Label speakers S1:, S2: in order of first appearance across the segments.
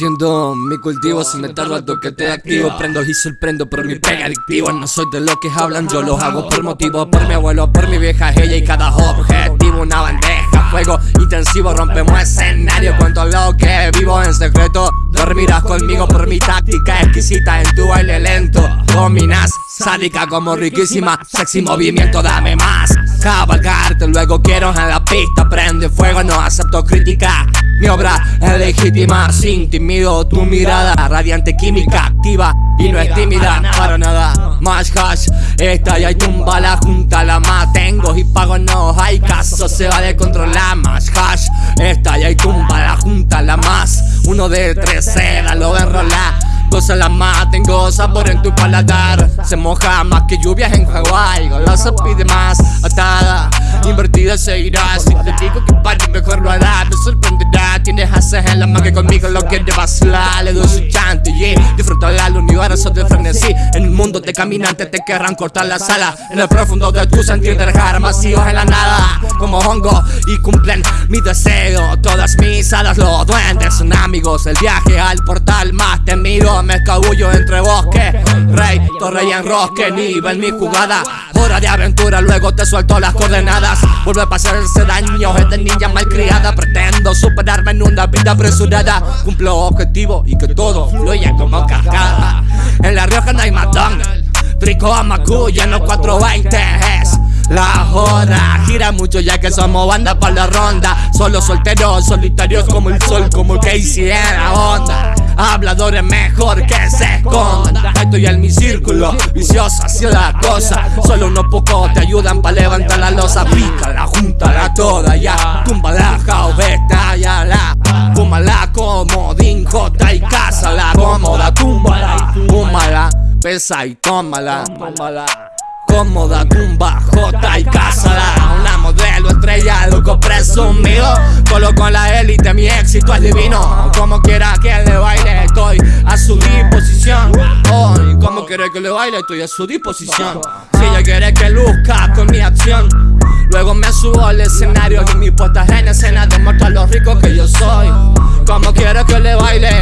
S1: Mi cultivo, si me tardo al toque te activo Prendo y sorprendo por mi pega adictivo No soy de los que hablan, yo los hago por motivo Por mi abuelo, por mi vieja ella y cada objetivo Una bandeja, fuego intensivo, rompemos escenario. Cuento lo que vivo en secreto Dormirás conmigo por mi táctica exquisita en tu baile lento. Dominas, sádica como riquísima, sexy movimiento, dame más. Cabalgarte, luego quiero en la pista Prende fuego, no acepto crítica mi obra es legítima, sin timido Tu mirada radiante, química activa Y no es tímida para nada. Más hash, esta ya y tumba la junta La tengo y pago no hay caso Se va de controlar. Más hash Esta ya y tumba la junta la más. Uno de tres seda lo enrola Goza la más, tengo sabor en tu paladar. Se moja más que lluvias en Hawái Golosa pide más, atada. Invertida se irá Si te digo que pare mejor lo hará. Me la mano que conmigo lo quiere vacilar Le doy su chante, yeah. Disfruta la universo de frenesí. En el mundo de caminantes te querrán cortar la sala En el profundo de tu sentir dejar vacíos en la nada. Como hongo y cumplen mi deseo. Todas mis alas los duendes son amigos. El viaje al portal más temido. Me escabullo entre bosques Rey, torre y enrosque. Nivel mi jugada Hora de aventura, luego te suelto las coordenadas. Vuelve a pasarse daño, es de malcriada Superarme en una vida apresurada. Cumplo objetivo y que todo fluya como cascada. En La Rioja no hay matón. Trico a Macuya, no 420 es la joda Gira mucho ya que somos banda para la ronda. Solo solteros, solitarios como el sol Como que hiciera onda. Habladores mejor que se escondan Estoy en mi círculo, viciosa hacia la cosa. Solo unos pocos te ayudan para levantar la losa. Pica la toda ya. Tumba la Pesa y tómala, tómala. Cómoda, tumba, jota y cásala Una modelo estrella, loco presumido. Solo con la élite mi éxito es divino. Como quiera que le baile estoy a su disposición. Hoy, como quiere que le baile estoy a su disposición. Si ella quiere que luzca con mi acción. Luego me subo al escenario y mi puesta en escena demuestra lo rico que yo soy. Como quiero que le baile,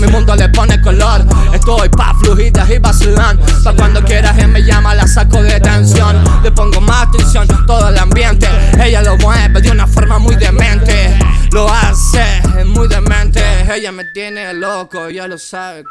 S1: mi mundo le pone color. Estoy pa' flujidas y vacilan Pa' cuando quieras y me llama la saco de tensión. Le pongo más atención, todo el ambiente. Ella lo mueve de una forma muy demente. Lo hace muy demente. Ella me tiene loco, ya lo sabe